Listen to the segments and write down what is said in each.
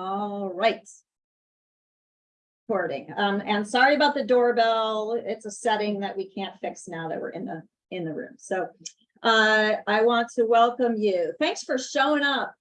All right. Recording, um, and sorry about the doorbell. It's a setting that we can't fix now that we're in the, in the room. So uh, I want to welcome you. Thanks for showing up.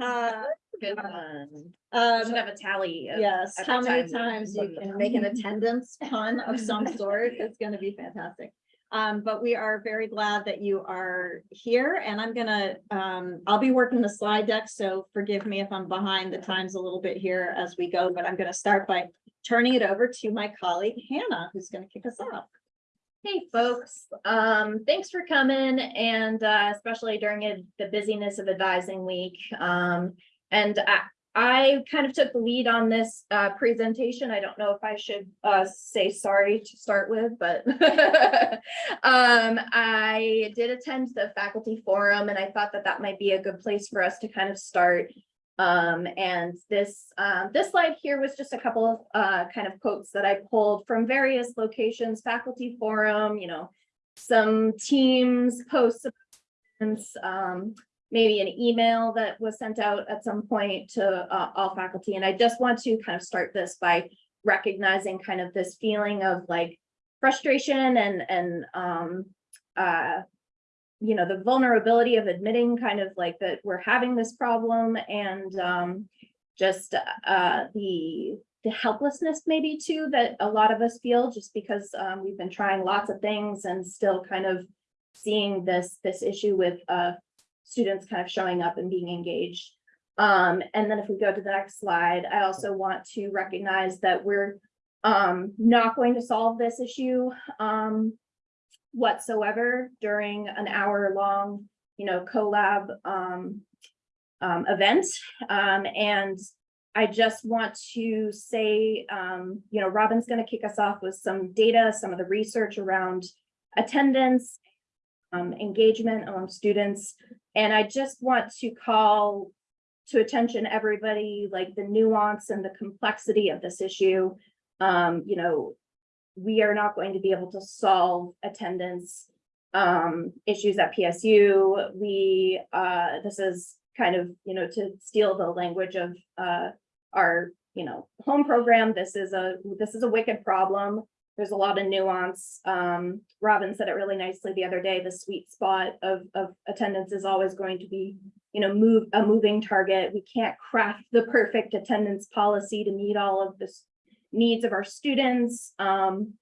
Uh, Good one. um, Should have a tally. of Yes, how many time times you can make an attendance pun of some sort, it's gonna be fantastic. Um, but we are very glad that you are here and I'm gonna, um, I'll be working the slide deck, so forgive me if I'm behind the times a little bit here as we go, but I'm gonna start by turning it over to my colleague Hannah, who's gonna kick us off. Hey, folks, um, thanks for coming and, uh, especially during it- the busyness of advising week. Um, and I, I kind of took the lead on this, uh, presentation. I don't know if I should, uh, say sorry to start with, but um, I did attend the faculty forum and I thought that that might be a good place for us to kind of start. Um, and this, um, this slide here was just a couple of, uh, kind of quotes that I pulled from various locations, faculty forum, you know, some teams, posts, um, maybe an email that was sent out at some point to, uh, all faculty. And I just want to kind of start this by recognizing kind of this feeling of like frustration and, and, um, uh, you know, the vulnerability of admitting kind of like that we're having this problem and um just uh the the helplessness maybe too that a lot of us feel just because um we've been trying lots of things and still kind of seeing this this issue with uh students kind of showing up and being engaged. Um, and then if we go to the next slide, I also want to recognize that we're um not going to solve this issue um whatsoever during an hour long, you know, collab um, um, event. Um, and I just want to say, you know, Robin's going to kick us off with some data, some of the research around attendance, um, engagement among students. And I just want to call to attention everybody, like the nuance and the complexity of this issue. Um, you know, we are not going to be able to solve attendance um, issues at PSU. We, uh, this is kind of, you know, to steal the language of uh, our, you know, home program. This is a, this is a wicked problem. There's a lot of nuance. Um, Robin said it really nicely the other day, the sweet spot of, of attendance is always going to be, you know, move, a moving target. We can't craft the perfect attendance policy to meet all of the needs of our students. Um,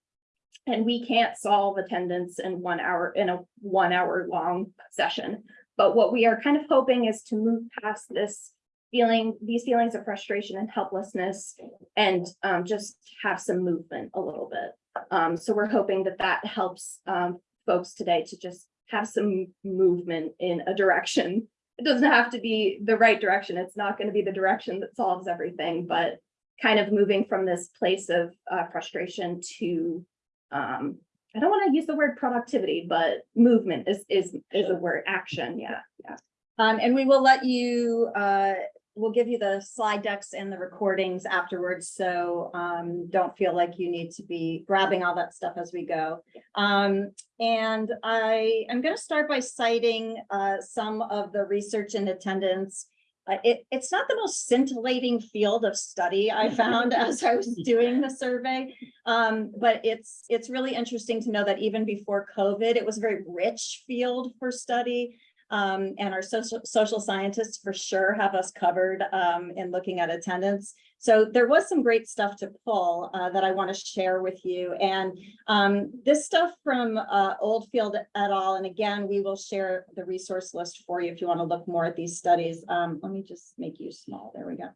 and we can't solve attendance in one hour, in a one hour long session. But what we are kind of hoping is to move past this feeling, these feelings of frustration and helplessness and um, just have some movement a little bit. Um, so we're hoping that that helps um, folks today to just have some movement in a direction. It doesn't have to be the right direction. It's not going to be the direction that solves everything, but kind of moving from this place of uh, frustration to, um, I don't want to use the word productivity, but movement is, is, is a word, action, yeah, yeah. Um, and we will let you, uh, we'll give you the slide decks and the recordings afterwards, so, um, don't feel like you need to be grabbing all that stuff as we go. Um, and I am gonna start by citing, uh, some of the research in attendance. Uh, it, it's not the most scintillating field of study I found as I was doing the survey. Um, but it's, it's really interesting to know that even before COVID, it was a very rich field for study. Um, and our social, social scientists for sure have us covered, um, in looking at attendance. So there was some great stuff to pull, uh, that I want to share with you. And, um, this stuff from, uh, Oldfield et al. And again, we will share the resource list for you if you want to look more at these studies. Um, let me just make you small. There we go.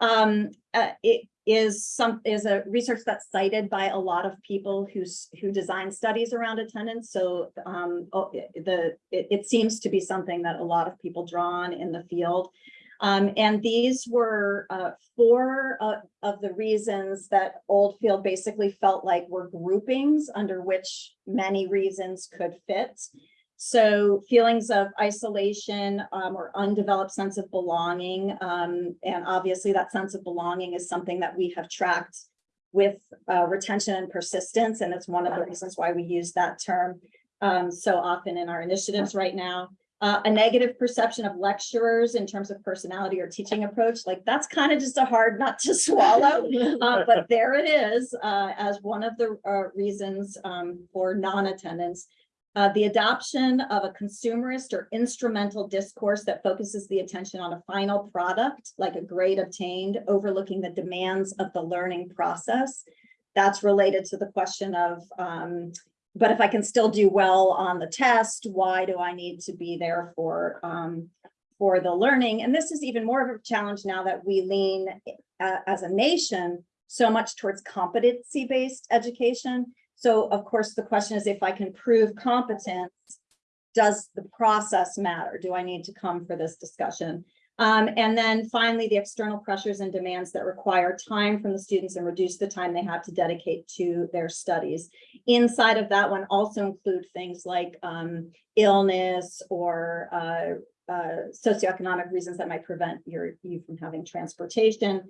Um, uh, it is some, is a research that's cited by a lot of people who's, who design studies around attendance. So, um, oh, the, it, it seems to be something that a lot of people draw on in the field. Um, and these were, uh, four, uh, of the reasons that Oldfield basically felt like were groupings under which many reasons could fit. So feelings of isolation um, or undeveloped sense of belonging. um, and obviously that sense of belonging is something that we have tracked with uh, retention and persistence. And it's one of the reasons why we use that term um, so often in our initiatives right now. Uh, a negative perception of lecturers in terms of personality or teaching approach, like that's kind of just a hard nut to swallow. Uh, but there it is, uh, as one of the, uh, reasons, um, for non-attendance. Uh, the adoption of a consumerist or instrumental discourse that focuses the attention on a final product, like a grade obtained, overlooking the demands of the learning process. That's related to the question of, um, but if I can still do well on the test, why do I need to be there for, um, for the learning? And this is even more of a challenge now that we lean, uh, as a nation, so much towards competency-based education. So of course, the question is if I can prove competence, does the process matter? Do I need to come for this discussion? Um, and then finally, the external pressures and demands that require time from the students and reduce the time they have to dedicate to their studies. Inside of that one also include things like um, illness or uh, uh, socioeconomic reasons that might prevent your, you from having transportation.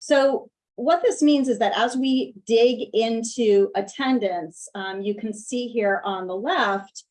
So what this means is that as we dig into attendance, um, you can see here on the left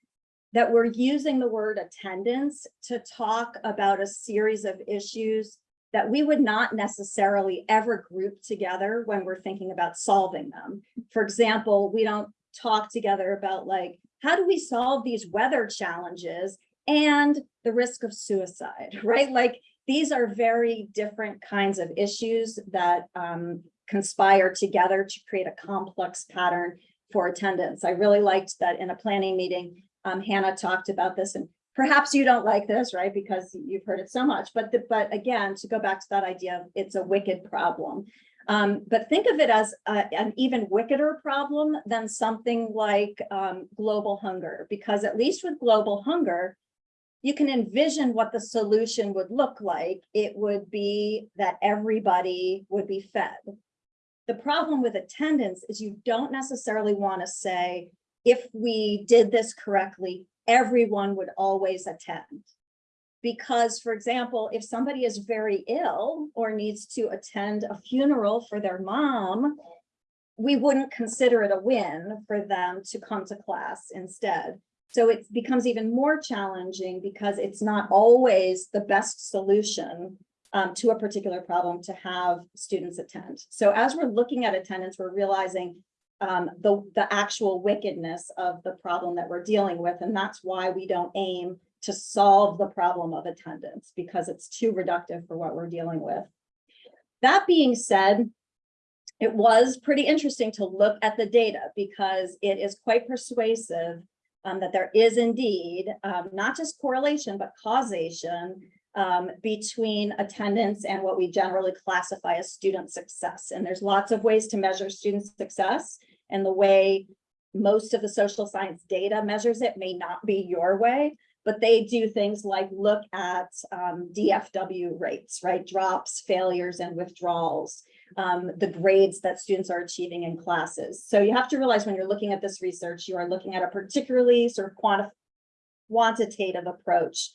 that we're using the word attendance to talk about a series of issues that we would not necessarily ever group together when we're thinking about solving them. For example, we don't talk together about like, how do we solve these weather challenges and the risk of suicide, right? Like these are very different kinds of issues that um, conspire together to create a complex pattern for attendance. I really liked that in a planning meeting, um, Hannah talked about this and perhaps you don't like this, right? Because you've heard it so much, but, the, but again, to go back to that idea of it's a wicked problem. Um, but think of it as a, an even wickeder problem than something like um, global hunger, because at least with global hunger, you can envision what the solution would look like. It would be that everybody would be fed. The problem with attendance is you don't necessarily want to say, if we did this correctly, everyone would always attend. Because, for example, if somebody is very ill or needs to attend a funeral for their mom, we wouldn't consider it a win for them to come to class instead. So it becomes even more challenging because it's not always the best solution um, to a particular problem to have students attend. So as we're looking at attendance, we're realizing um, the, the actual wickedness of the problem that we're dealing with. And that's why we don't aim to solve the problem of attendance because it's too reductive for what we're dealing with. That being said, it was pretty interesting to look at the data because it is quite persuasive um, that there is indeed um, not just correlation, but causation um, between attendance and what we generally classify as student success. And there's lots of ways to measure student success and the way most of the social science data measures it may not be your way, but they do things like look at um, DFW rates, right? Drops, failures, and withdrawals, um, the grades that students are achieving in classes. So you have to realize when you're looking at this research, you are looking at a particularly sort of quanti quantitative approach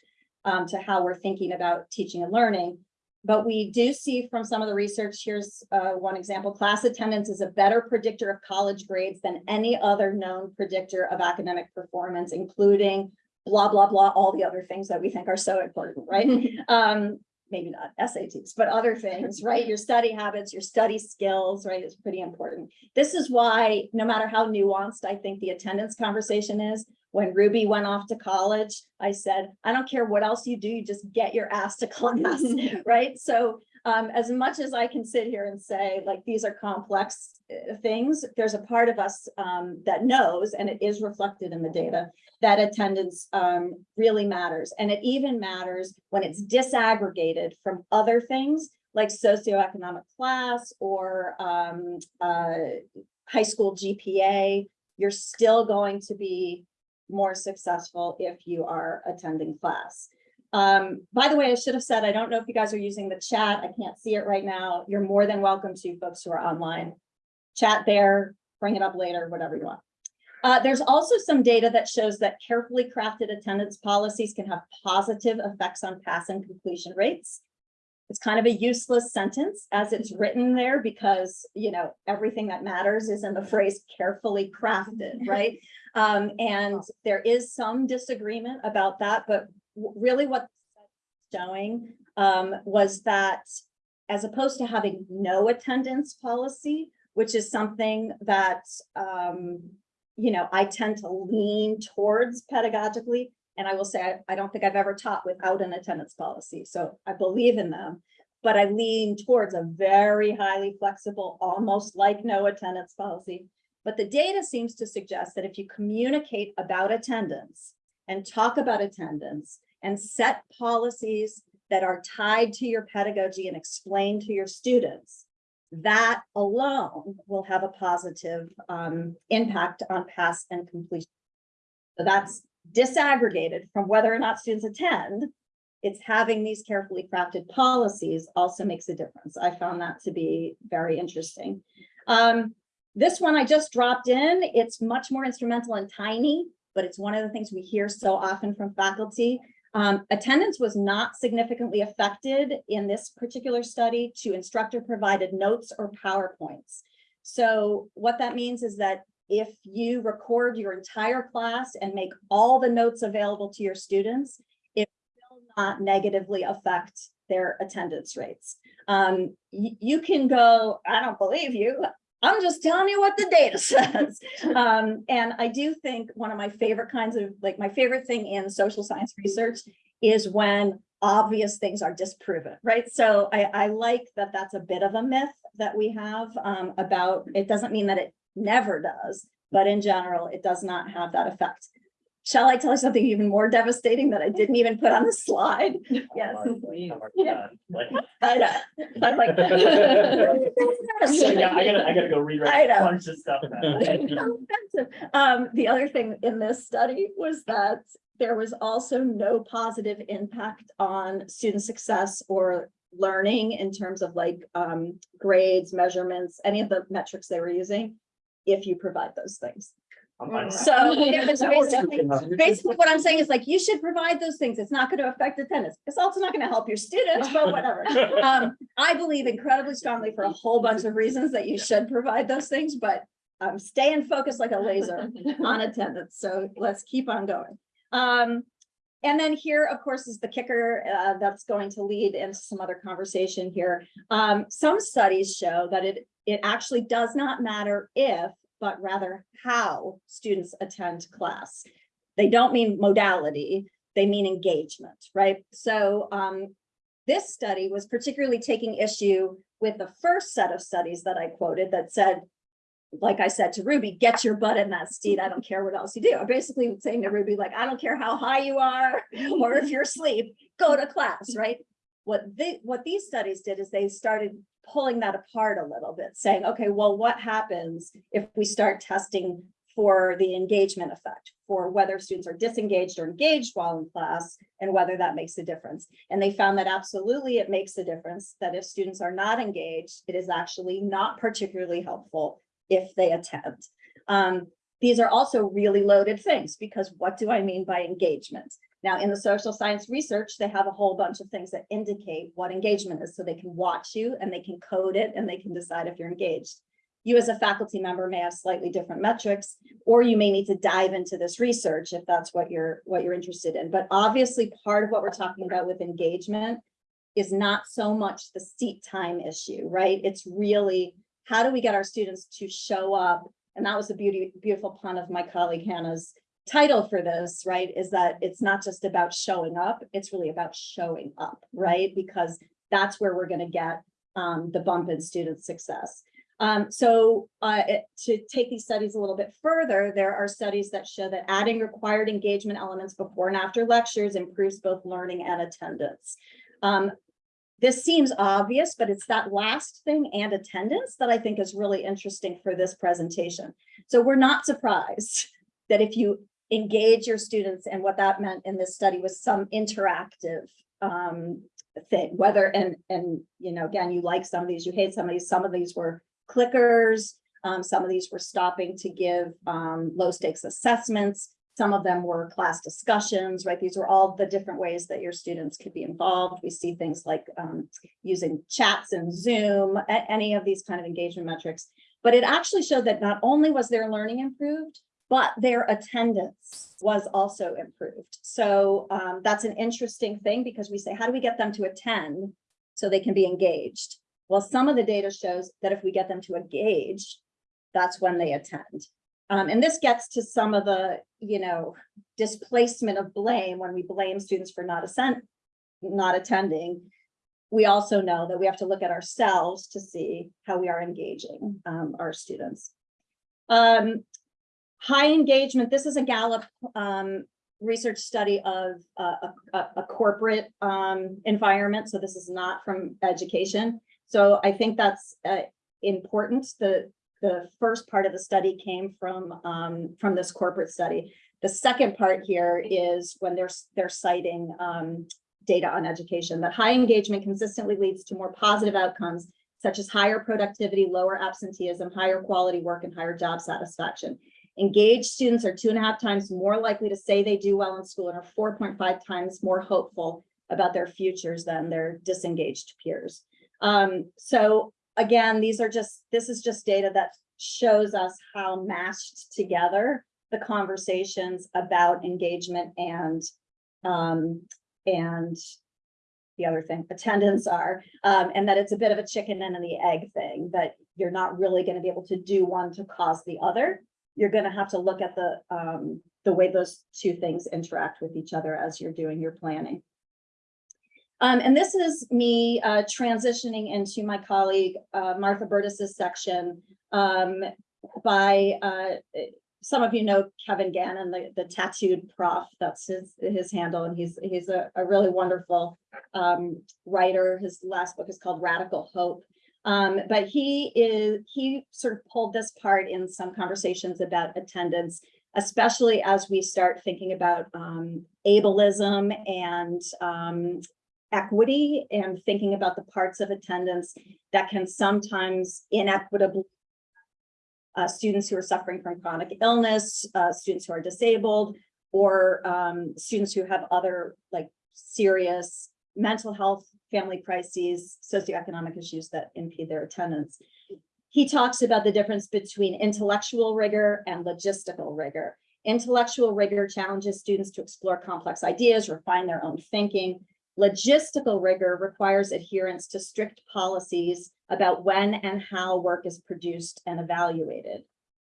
um, to how we're thinking about teaching and learning. But we do see from some of the research, here's uh, one example, class attendance is a better predictor of college grades than any other known predictor of academic performance, including blah, blah, blah, all the other things that we think are so important, right? um, maybe not SATs, but other things, right? Your study habits, your study skills, right, is pretty important. This is why, no matter how nuanced I think the attendance conversation is, when Ruby went off to college, I said, I don't care what else you do, you just get your ass to class, right? So um, as much as I can sit here and say, like, these are complex uh, things, there's a part of us um, that knows, and it is reflected in the data, that attendance um, really matters. And it even matters when it's disaggregated from other things like socioeconomic class or um, uh, high school GPA, you're still going to be more successful if you are attending class. Um, by the way, I should have said, I don't know if you guys are using the chat. I can't see it right now. You're more than welcome to folks who are online. Chat there, bring it up later, whatever you want. Uh, there's also some data that shows that carefully crafted attendance policies can have positive effects on pass and completion rates. It's kind of a useless sentence as it's written there because, you know, everything that matters is in the phrase carefully crafted, right? Um, and there is some disagreement about that, but really what showing um, was that as opposed to having no attendance policy, which is something that um, you know, I tend to lean towards pedagogically. And I will say, I, I don't think I've ever taught without an attendance policy, so I believe in them. But I lean towards a very highly flexible, almost like no attendance policy. But the data seems to suggest that if you communicate about attendance and talk about attendance and set policies that are tied to your pedagogy and explain to your students, that alone will have a positive um, impact on pass and completion. So that's disaggregated from whether or not students attend. It's having these carefully crafted policies also makes a difference. I found that to be very interesting. Um, this one I just dropped in. It's much more instrumental and tiny, but it's one of the things we hear so often from faculty. Um, attendance was not significantly affected in this particular study to instructor provided notes or PowerPoints. So what that means is that if you record your entire class and make all the notes available to your students, it will not negatively affect their attendance rates. Um, you can go, I don't believe you. I'm just telling you what the data says. Um, and I do think one of my favorite kinds of, like, my favorite thing in social science research is when obvious things are disproven, right? So I, I like that that's a bit of a myth that we have um, about, it doesn't mean that it never does, but in general, it does not have that effect. Shall I tell you something even more devastating that I didn't even put on the slide? Yes. Yeah. I know. I'm like. So, yeah, I gotta, I gotta go I rewrite know. a bunch of stuff. now. So offensive. Um, the other thing in this study was that there was also no positive impact on student success or learning in terms of like um grades, measurements, any of the metrics they were using. If you provide those things. I'm fine with that. So it was basically, basically what I'm saying is like, you should provide those things. It's not going to affect attendance. It's also not going to help your students, but whatever. Um, I believe incredibly strongly for a whole bunch of reasons that you should provide those things, but I'm staying focused like a laser on attendance. So let's keep on going. Um, and then here, of course, is the kicker uh, that's going to lead into some other conversation here. Um, some studies show that it, it actually does not matter if, but rather how students attend class. They don't mean modality, they mean engagement, right? So um, this study was particularly taking issue with the first set of studies that I quoted that said, like I said to Ruby, get your butt in that seat. I don't care what else you do. I'm basically saying to Ruby, like, I don't care how high you are or if you're asleep, go to class, right? What they, what these studies did is they started pulling that apart a little bit, saying, okay, well, what happens if we start testing for the engagement effect, for whether students are disengaged or engaged while in class, and whether that makes a difference. And they found that absolutely it makes a difference, that if students are not engaged, it is actually not particularly helpful if they attend. Um, these are also really loaded things, because what do I mean by engagement? Now, in the social science research, they have a whole bunch of things that indicate what engagement is, so they can watch you and they can code it and they can decide if you're engaged. You as a faculty member may have slightly different metrics, or you may need to dive into this research if that's what you're, what you're interested in. But obviously, part of what we're talking about with engagement is not so much the seat time issue, right? It's really, how do we get our students to show up? And that was the beauty, beautiful pun of my colleague Hannah's title for this, right, is that it's not just about showing up, it's really about showing up, right? Because that's where we're gonna get um, the bump in student success. Um, so uh, it- to take these studies a little bit further, there are studies that show that adding required engagement elements before and after lectures improves both learning and attendance. Um, this seems obvious, but it's that last thing and attendance that I think is really interesting for this presentation. So we're not surprised that if you engage your students and what that meant in this study was some interactive um, thing, whether, and, and, you know, again, you like some of these, you hate some of these, some of these were clickers. Um, some of these were stopping to give um, low stakes assessments. Some of them were class discussions, right? These were all the different ways that your students could be involved. We see things like um, using chats and Zoom, any of these kind of engagement metrics. But it actually showed that not only was their learning improved, but their attendance was also improved. So um, that's an interesting thing because we say, how do we get them to attend so they can be engaged? Well, some of the data shows that if we get them to engage, that's when they attend. Um, and this gets to some of the, you know, displacement of blame when we blame students for not assent, not attending. We also know that we have to look at ourselves to see how we are engaging um, our students. Um, high engagement, this is a Gallup um, research study of uh, a, a- corporate um, environment, so this is not from education. So I think that's uh, important. The, the first part of the study came from, um, from this corporate study. The second part here is when they're, they're citing, um, data on education, that high engagement consistently leads to more positive outcomes such as higher productivity, lower absenteeism, higher quality work, and higher job satisfaction. Engaged students are two and a half times more likely to say they do well in school and are four point five times more hopeful about their futures than their disengaged peers. Um, so again, these are just, this is just data that shows us how mashed together the conversations about engagement and um, and the other thing, attendance are, um, and that it's a bit of a chicken and the egg thing, that you're not really gonna be able to do one to cause the other. You're gonna have to look at the, um, the way those two things interact with each other as you're doing your planning. Um, and this is me, uh, transitioning into my colleague, uh, Martha Burtis's section, um, by, uh, some of you know Kevin Gannon, the, the tattooed prof, that's his, his handle, and he's, he's a, a really wonderful um, writer. His last book is called Radical Hope. Um, but he is, he sort of pulled this part in some conversations about attendance, especially as we start thinking about um, ableism and um, equity and thinking about the parts of attendance that can sometimes inequitably uh, students who are suffering from chronic illness, uh, students who are disabled, or um, students who have other like serious mental health, family crises, socioeconomic issues that impede their attendance. He talks about the difference between intellectual rigor and logistical rigor. Intellectual rigor challenges students to explore complex ideas, refine their own thinking. Logistical rigor requires adherence to strict policies about when and how work is produced and evaluated.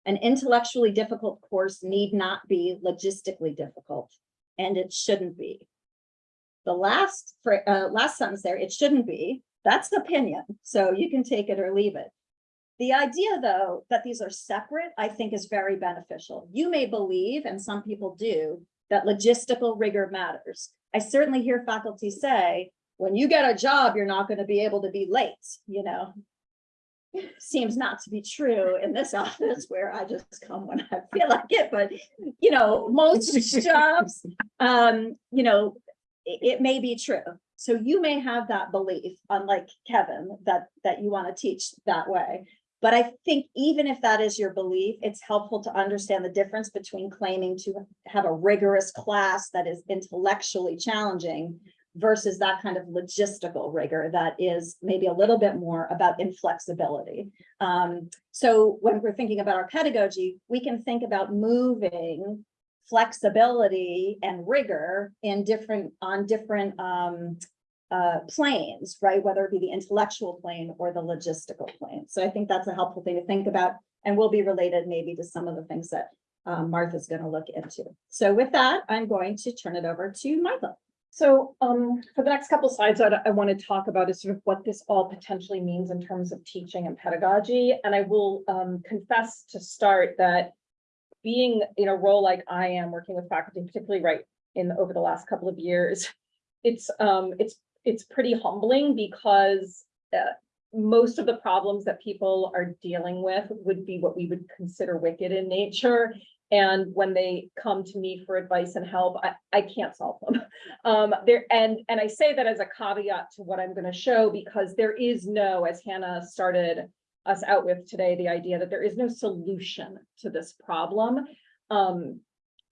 An intellectually difficult course need not be logistically difficult, and it shouldn't be. The last, uh, last sentence there, it shouldn't be, that's opinion, so you can take it or leave it. The idea, though, that these are separate, I think is very beneficial. You may believe, and some people do, that logistical rigor matters. I certainly hear faculty say, when you get a job, you're not gonna be able to be late, you know? Seems not to be true in this office where I just come when I feel like it, but, you know, most jobs, um, you know, it, may be true. So you may have that belief, unlike Kevin, that, that you want to teach that way. But I think even if that is your belief, it's helpful to understand the difference between claiming to have a rigorous class that is intellectually challenging versus that kind of logistical rigor that is maybe a little bit more about inflexibility. Um, so when we're thinking about our pedagogy, we can think about moving flexibility and rigor in different, on different um, uh, planes, right? Whether it be the intellectual plane or the logistical plane. So I think that's a helpful thing to think about and will be related maybe to some of the things that um, Martha's going to look into. So with that, I'm going to turn it over to Martha. So um, for the next couple slides, I, I want to talk about is sort of what this all potentially means in terms of teaching and pedagogy. And I will um, confess to start that being in a role like I am, working with faculty, particularly right in over the last couple of years, it's um, it's it's pretty humbling because uh, most of the problems that people are dealing with would be what we would consider wicked in nature. And when they come to me for advice and help, I, I can't solve them. Um, there, and, and I say that as a caveat to what I'm gonna show, because there is no, as Hannah started us out with today, the idea that there is no solution to this problem. Um,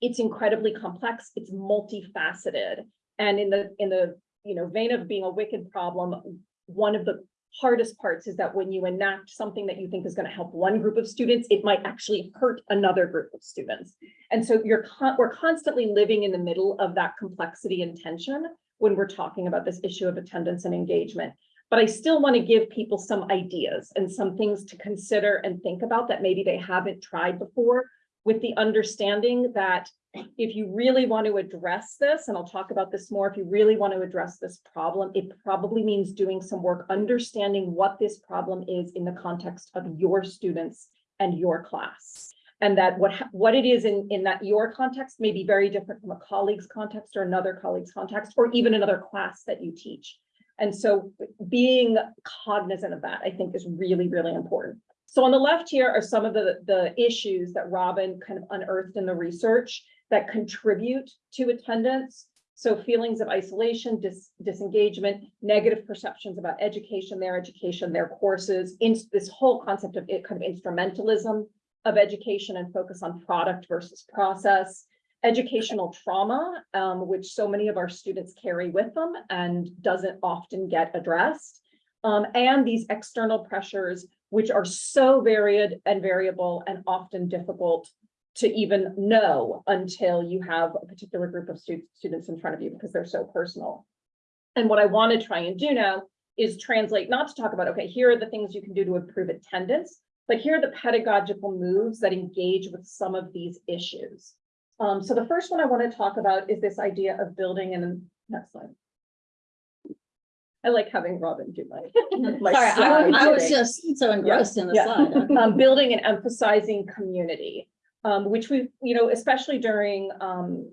it's incredibly complex, it's multifaceted. And in the, in the, you know, vein of being a wicked problem, one of the hardest parts is that when you enact something that you think is gonna help one group of students, it might actually hurt another group of students. And so you're con- we're constantly living in the middle of that complexity and tension when we're talking about this issue of attendance and engagement. But I still want to give people some ideas and some things to consider and think about that maybe they haven't tried before with the understanding that if you really want to address this, and I'll talk about this more, if you really want to address this problem, it probably means doing some work, understanding what this problem is in the context of your students and your class. And that what, what it is in, in that your context may be very different from a colleague's context or another colleague's context, or even another class that you teach. And so being cognizant of that, I think is really, really important. So on the left here are some of the, the issues that Robin kind of unearthed in the research that contribute to attendance. So feelings of isolation, dis- disengagement, negative perceptions about education, their education, their courses, this whole concept of it kind of instrumentalism of education and focus on product versus process. Educational trauma, um, which so many of our students carry with them and doesn't often get addressed. Um, and these external pressures, which are so varied and variable and often difficult to even know until you have a particular group of stu- students in front of you because they're so personal. And what I want to try and do now is translate, not to talk about, okay, here are the things you can do to improve attendance, but here are the pedagogical moves that engage with some of these issues. Um, so the first one I want to talk about is this idea of building and next slide. I like having Robin do my. my Sorry, I, I was just so engrossed in the yeah. slide. um, building and emphasizing community, um, which we, you know, especially during, um,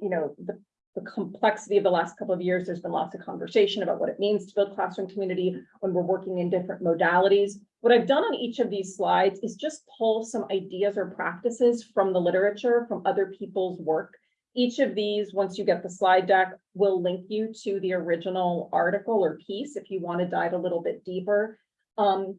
you know, the, the complexity of the last couple of years, there's been lots of conversation about what it means to build classroom community when we're working in different modalities. What I've done on each of these slides is just pull some ideas or practices from the literature, from other people's work. Each of these, once you get the slide deck, will link you to the original article or piece if you want to dive a little bit deeper. Um,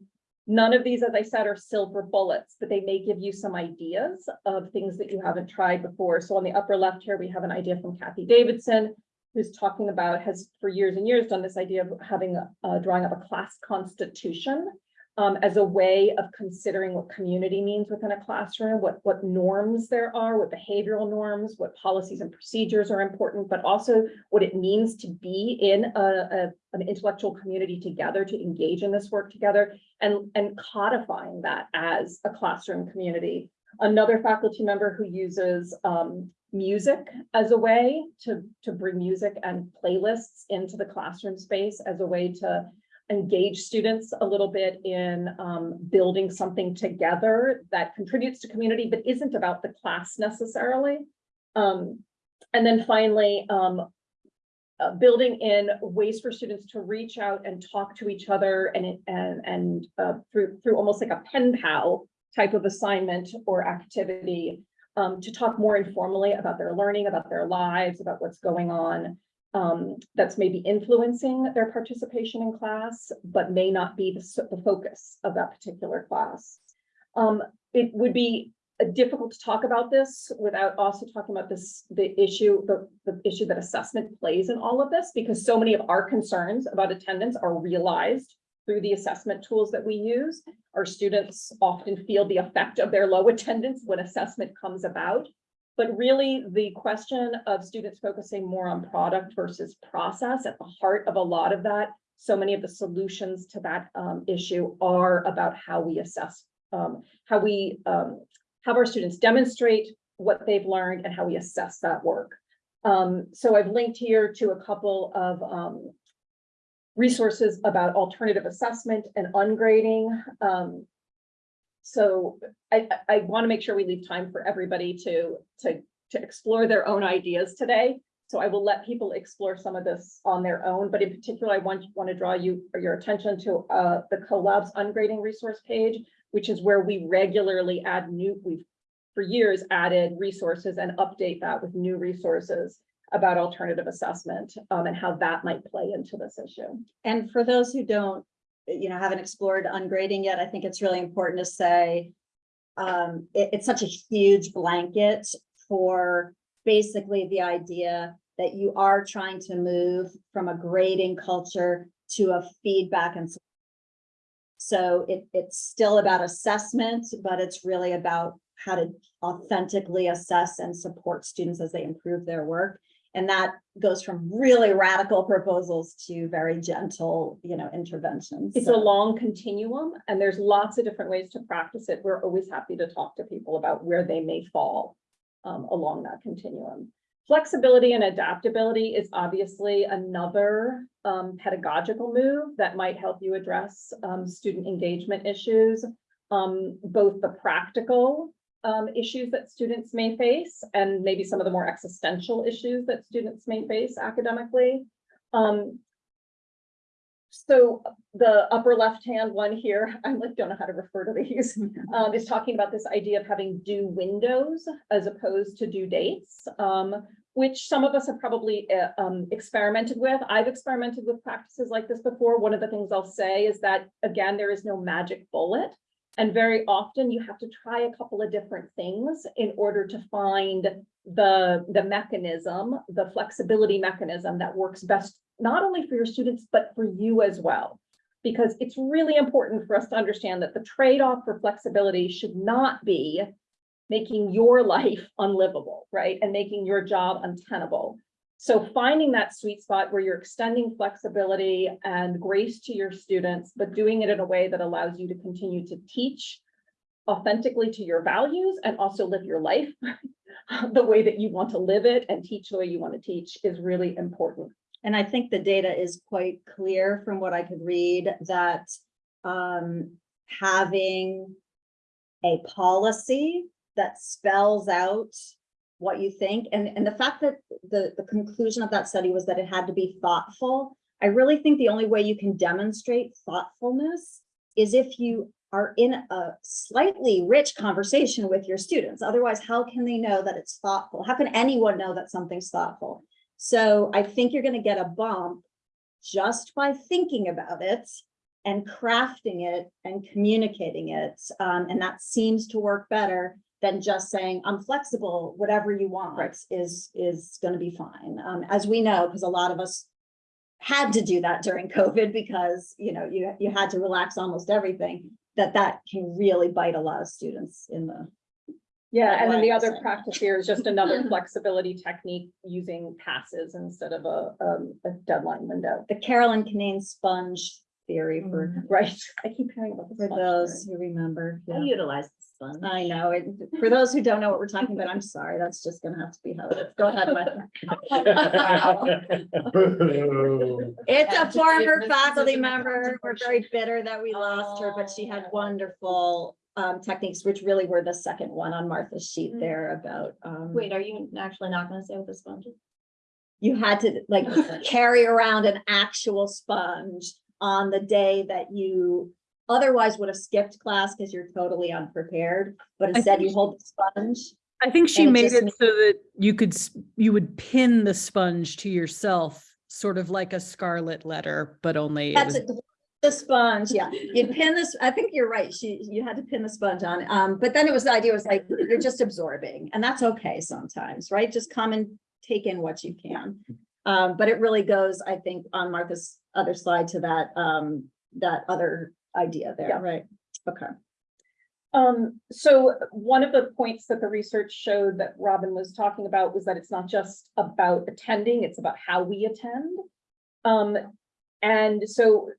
None of these, as I said, are silver bullets, but they may give you some ideas of things that you haven't tried before. So on the upper left here, we have an idea from Cathy Davidson, who's talking about, has for years and years done this idea of having, a- uh, drawing up a class constitution um, as a way of considering what community means within a classroom, what, what norms there are, what behavioral norms, what policies and procedures are important, but also what it means to be in a, a- an intellectual community together, to engage in this work together, and, and codifying that as a classroom community. Another faculty member who uses um, music as a way to, to bring music and playlists into the classroom space as a way to engage students a little bit in um, building something together that contributes to community, but isn't about the class necessarily. Um, and then finally, um, uh, building in ways for students to reach out and talk to each other and, and, and, uh, through, through almost like a pen pal type of assignment or activity, um, to talk more informally about their learning, about their lives, about what's going on. Um, that's maybe influencing their participation in class, but may not be the, the focus of that particular class. Um, it would be uh, difficult to talk about this without also talking about this, the issue, the, the issue that assessment plays in all of this, because so many of our concerns about attendance are realized through the assessment tools that we use. Our students often feel the effect of their low attendance when assessment comes about. But really, the question of students focusing more on product versus process at the heart of a lot of that. So many of the solutions to that um, issue are about how we assess, um, how we um, have our students demonstrate what they've learned and how we assess that work. Um, so I've linked here to a couple of um, resources about alternative assessment and ungrading. So I, I, want to make sure we leave time for everybody to, to, to explore their own ideas today. So I will let people explore some of this on their own, but in particular, I want, want to draw you, your attention to, uh, the collabs ungrading resource page, which is where we regularly add new, we've for years added resources and update that with new resources about alternative assessment, um, and how that might play into this issue. And for those who don't, you know, haven't explored ungrading yet, I think it's really important to say. Um, it- it's such a huge blanket for basically the idea that you are trying to move from a grading culture to a feedback and So it, it's still about assessment, but it's really about how to authentically assess and support students as they improve their work. And that goes from really radical proposals to very gentle, you know, interventions. It's a long continuum and there's lots of different ways to practice it. We're always happy to talk to people about where they may fall um, along that continuum. Flexibility and adaptability is obviously another um, pedagogical move that might help you address um, student engagement issues. Um, both the practical um, issues that students may face and maybe some of the more existential issues that students may face academically. Um, so the upper left-hand one here, I like, don't know how to refer to these, um, is talking about this idea of having due windows as opposed to due dates. Um, which some of us have probably uh, um, experimented with. I've experimented with practices like this before. One of the things I'll say is that, again, there is no magic bullet. And very often you have to try a couple of different things in order to find the, the mechanism, the flexibility mechanism that works best, not only for your students, but for you as well. Because it's really important for us to understand that the trade-off for flexibility should not be making your life unlivable, right? And making your job untenable. So finding that sweet spot where you're extending flexibility and grace to your students, but doing it in a way that allows you to continue to teach authentically to your values and also live your life the way that you want to live it and teach the way you want to teach is really important. And I think the data is quite clear from what I could read that um, having a policy that spells out what you think, and, and the fact that the, the conclusion of that study was that it had to be thoughtful. I really think the only way you can demonstrate thoughtfulness is if you are in a slightly rich conversation with your students. Otherwise, how can they know that it's thoughtful? How can anyone know that something's thoughtful? So I think you're gonna get a bump just by thinking about it and crafting it and communicating it. Um, and that seems to work better than just saying, I'm flexible, whatever you want is, is gonna be fine. Um, as we know, because a lot of us had to do that during COVID because, you know, you, you had to relax almost everything, that that can really bite a lot of students in the Yeah, and then the other practice here is just another flexibility technique using passes instead of a, um, a deadline window. the Carolyn Canane sponge theory for, Right, I keep hearing about this. for those theory. who remember. I yeah. utilize this one. I know, it, for those who don't know what we're talking about, I'm sorry, that's just gonna have to be how it is. Go ahead, Martha. It's a former faculty member. We're very bitter that we lost her, but she had wonderful um techniques, which really were the second one on Martha's sheet there about um. Wait, are you actually not gonna say what the sponge is? You had to like carry around an actual sponge on the day that you otherwise would have skipped class because you're totally unprepared, but instead you hold the sponge. I think she it made it so that you could, you would pin the sponge to yourself, sort of like a scarlet letter, but only. it That's was- it, the sponge, yeah. You pin this, I think you're right. She, you had to pin the sponge on. Um, but then it was, the idea was like, you're just absorbing and that's okay sometimes, right? Just come and take in what you can. Um, but it really goes, I think, on Martha's other slide to that, um, that other idea Yeah. there, right? Okay. Um, so one of the points that the research showed that Robin was talking about was that it's not just about attending, it's about how we attend. Um, and so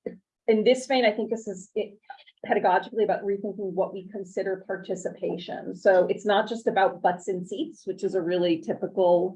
in this vein, I think this is it pedagogically about rethinking what we consider participation. So it's not just about butts in seats, which is a really typical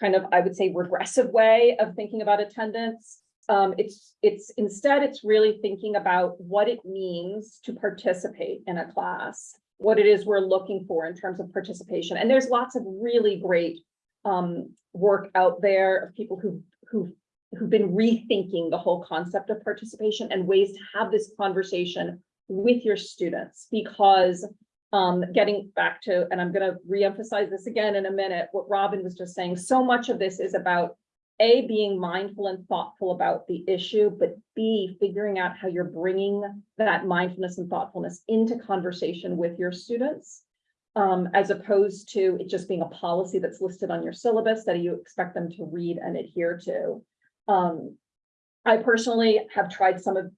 kind of, I would say, regressive way of thinking about attendance. Um, it's, it's, instead, it's really thinking about what it means to participate in a class, what it is we're looking for in terms of participation. And there's lots of really great um, work out there of people who, who, who've been rethinking the whole concept of participation and ways to have this conversation with your students because um, getting back to, and I'm gonna reemphasize this again in a minute, what Robin was just saying, so much of this is about a, being mindful and thoughtful about the issue, but B, figuring out how you're bringing that mindfulness and thoughtfulness into conversation with your students. Um, as opposed to it just being a policy that's listed on your syllabus that you expect them to read and adhere to. Um, I personally have tried some of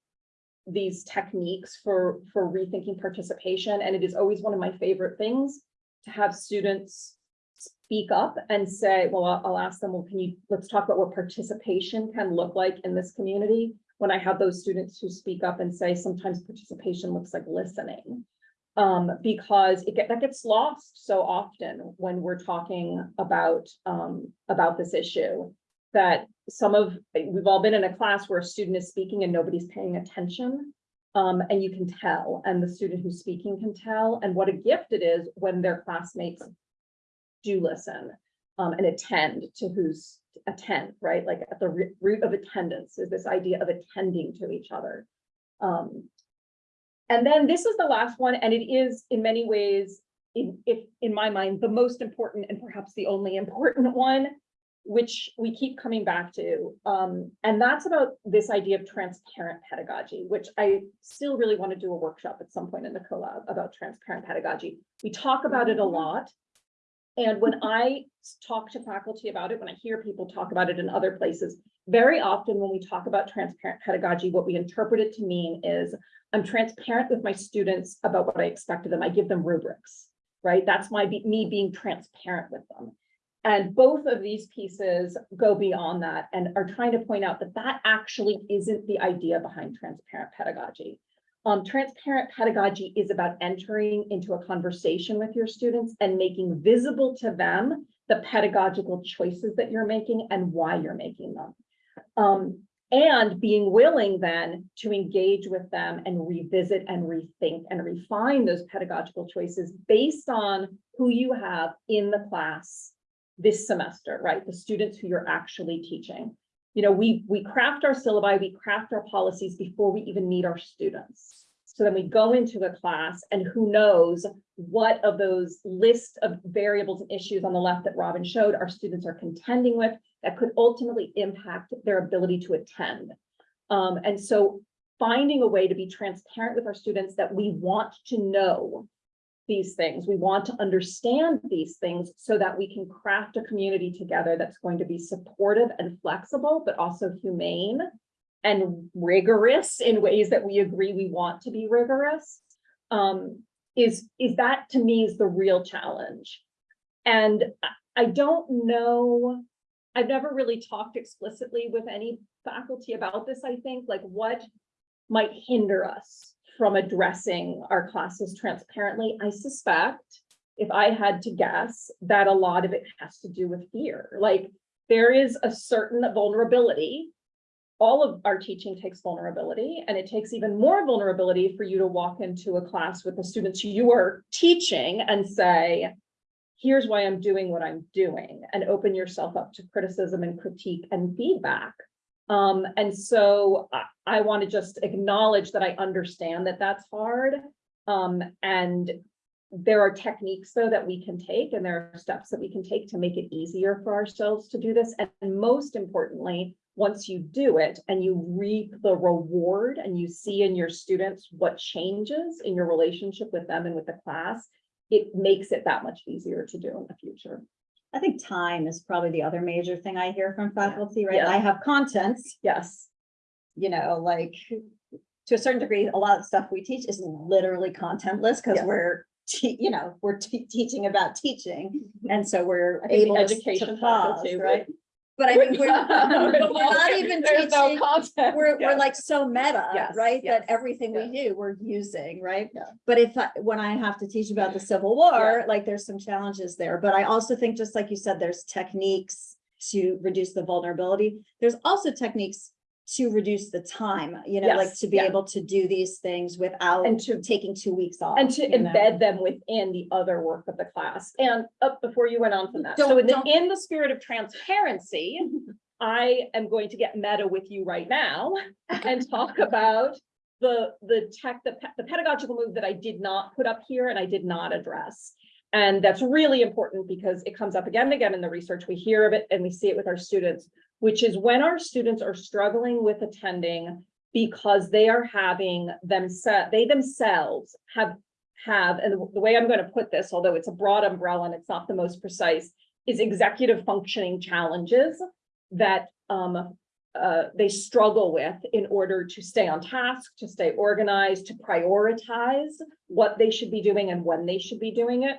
these techniques for, for rethinking participation, and it is always one of my favorite things to have students speak up and say, well, I'll, I'll ask them, well, can you, let's talk about what participation can look like in this community. When I have those students who speak up and say, sometimes participation looks like listening. Um, because it get, that gets lost so often when we're talking about, um, about this issue. That some of, we've all been in a class where a student is speaking and nobody's paying attention. Um, and you can tell, and the student who's speaking can tell, and what a gift it is when their classmates do listen, um, and attend to who's attend, right? Like at the root of attendance is this idea of attending to each other. Um, and then this is the last one, and it is in many ways, in, if, in my mind, the most important and perhaps the only important one, which we keep coming back to. Um, and that's about this idea of transparent pedagogy, which I still really want to do a workshop at some point in the collab about transparent pedagogy. We talk about it a lot. And when I talk to faculty about it, when I hear people talk about it in other places, very often when we talk about transparent pedagogy, what we interpret it to mean is I'm transparent with my students about what I expect of them. I give them rubrics, right? That's my, me being transparent with them. And both of these pieces go beyond that and are trying to point out that that actually isn't the idea behind transparent pedagogy. Um, transparent pedagogy is about entering into a conversation with your students and making visible to them the pedagogical choices that you're making and why you're making them. Um, and being willing then to engage with them and revisit and rethink and refine those pedagogical choices based on who you have in the class this semester, right? The students who you're actually teaching. You know, we, we craft our syllabi, we craft our policies before we even meet our students. So then we go into a class and who knows what of those list of variables and issues on the left that Robin showed our students are contending with that could ultimately impact their ability to attend. Um, and so finding a way to be transparent with our students that we want to know these things. We want to understand these things so that we can craft a community together that's going to be supportive and flexible, but also humane and rigorous in ways that we agree we want to be rigorous. Um, is, is that to me is the real challenge. And I- I don't know, I've never really talked explicitly with any faculty about this, I think, like what might hinder us from addressing our classes transparently. I suspect, if I had to guess, that a lot of it has to do with fear. Like, there is a certain vulnerability. All of our teaching takes vulnerability, and it takes even more vulnerability for you to walk into a class with the students you are teaching and say, here's why I'm doing what I'm doing, and open yourself up to criticism and critique and feedback. Um, and so I, I want to just acknowledge that I understand that that's hard. Um, and there are techniques though that we can take and there are steps that we can take to make it easier for ourselves to do this. And most importantly, once you do it and you reap the reward and you see in your students what changes in your relationship with them and with the class, it makes it that much easier to do in the future. I think time is probably the other major thing I hear from faculty, right? Yeah. I have content, Yes. you know, like to a certain degree, a lot of stuff we teach is literally contentless because Yes. we're, you know, we're teaching about teaching. And so we're able education to pause, faculty right? But I mean, we're, but we're not even There's no teaching, content. we're, we're like so meta, Yes, right? yes, That everything we do, we're using, right? Yeah. But if, I- when I have to teach about the Civil War, like there's some challenges there, but I also think, just like you said, there's techniques to reduce the vulnerability. There's also techniques to reduce the time, you know, like to be yeah. able to do these things without And to taking two weeks off. And to you know? embed them within the other work of the class. And up before you went on from that, so Don't- in the, in the spirit of transparency, I am going to get meta with you right now and talk about the, the tech, the, the pedagogical move that I did not put up here and I did not address. And that's really important because it comes up again and again in the research. We hear of it and we see it with our students, which is when our students are struggling with attending because they are having themselves, they themselves have, have, and the way I'm going to put this, although it's a broad umbrella and it's not the most precise, is executive functioning challenges that um uh, they struggle with in order to stay on task, to stay organized, to prioritize what they should be doing and when they should be doing it.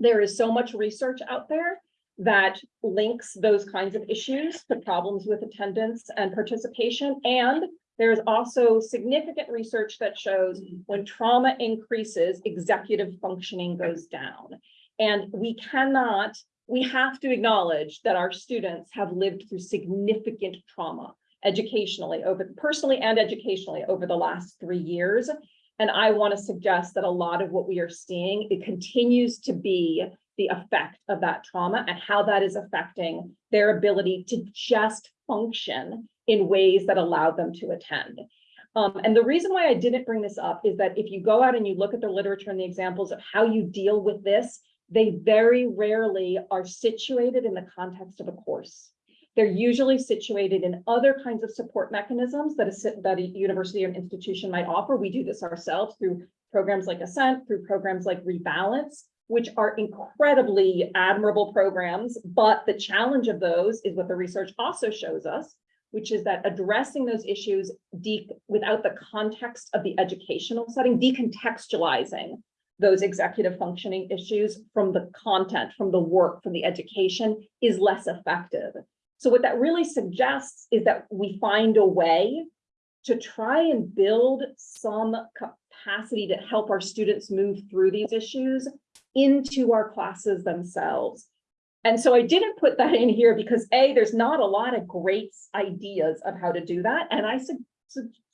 There is so much research out there that links those kinds of issues to problems with attendance and participation. And there is also significant research that shows when trauma increases, executive functioning goes down. And we cannot, we have to acknowledge that our students have lived through significant trauma educationally over, personally and educationally over the last three years. And I want to suggest that a lot of what we are seeing, it continues to be the effect of that trauma and how that is affecting their ability to just function in ways that allow them to attend. Um, and the reason why I didn't bring this up is that if you go out and you look at the literature and the examples of how you deal with this, they very rarely are situated in the context of a course. They're usually situated in other kinds of support mechanisms that a, that a university or institution might offer. We do this ourselves through programs like Ascent, through programs like Rebalance, which are incredibly admirable programs. But the challenge of those is what the research also shows us, which is that addressing those issues without the context of the educational setting, decontextualizing those executive functioning issues from the content, from the work, from the education is less effective. So what that really suggests is that we find a way to try and build some capacity to help our students move through these issues into our classes themselves. And so I didn't put that in here because A, there's not a lot of great ideas of how to do that. And I su-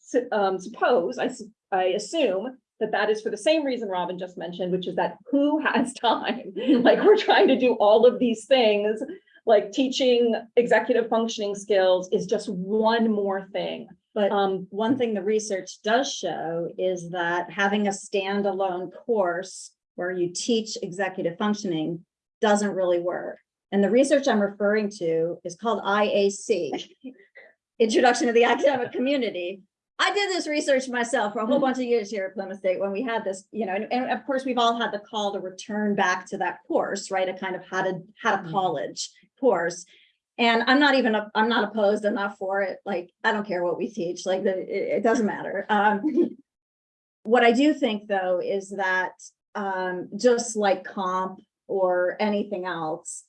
su- um, suppose, I, su- I assume that that is for the same reason Robin just mentioned, which is that who has time? Like, we're trying to do all of these things, like teaching executive functioning skills is just one more thing. But Um, one thing the research does show is that having a standalone course where you teach executive functioning doesn't really work. And the research I'm referring to is called IAC, Introduction to the Academic Community. I did this research myself for a whole bunch of years here at Plymouth State when we had this, you know, and, and of course, we've all had the call to return back to that course, right? A kind of how to, how to college course. And I'm not even, I'm not opposed enough for it. Like, I don't care what we teach, like, the, it, it doesn't matter. Um, what I do think though, is that, um, just like comp or anything else,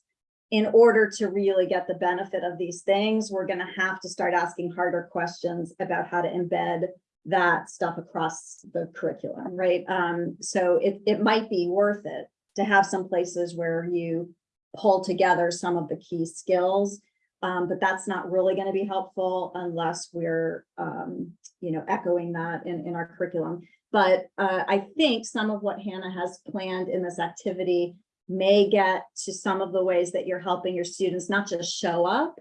in order to really get the benefit of these things, we're gonna have to start asking harder questions about how to embed that stuff across the curriculum, right? Um, so it, it might be worth it to have some places where you pull together some of the key skills. Um, but that's not really gonna be helpful unless we're, um, you know, echoing that in, in our curriculum. But, uh, I think some of what Hannah has planned in this activity may get to some of the ways that you're helping your students not just show up,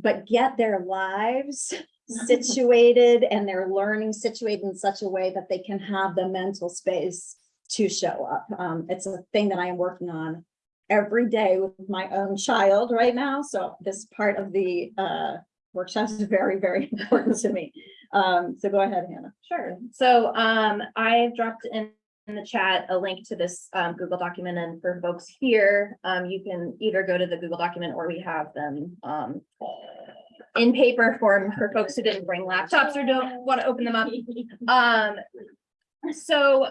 but get their lives situated and their learning situated in such a way that they can have the mental space to show up. Um, it's a thing that I am working on every day with my own child right now. So this part of the uh workshop is very, very important to me. Um, so go ahead, Hannah. Sure. So um, I dropped in in the chat a link to this um Google document and for folks here, um, you can either go to the Google document or we have them um. In paper form for folks who didn't bring laptops or don't want to open them up. Um, so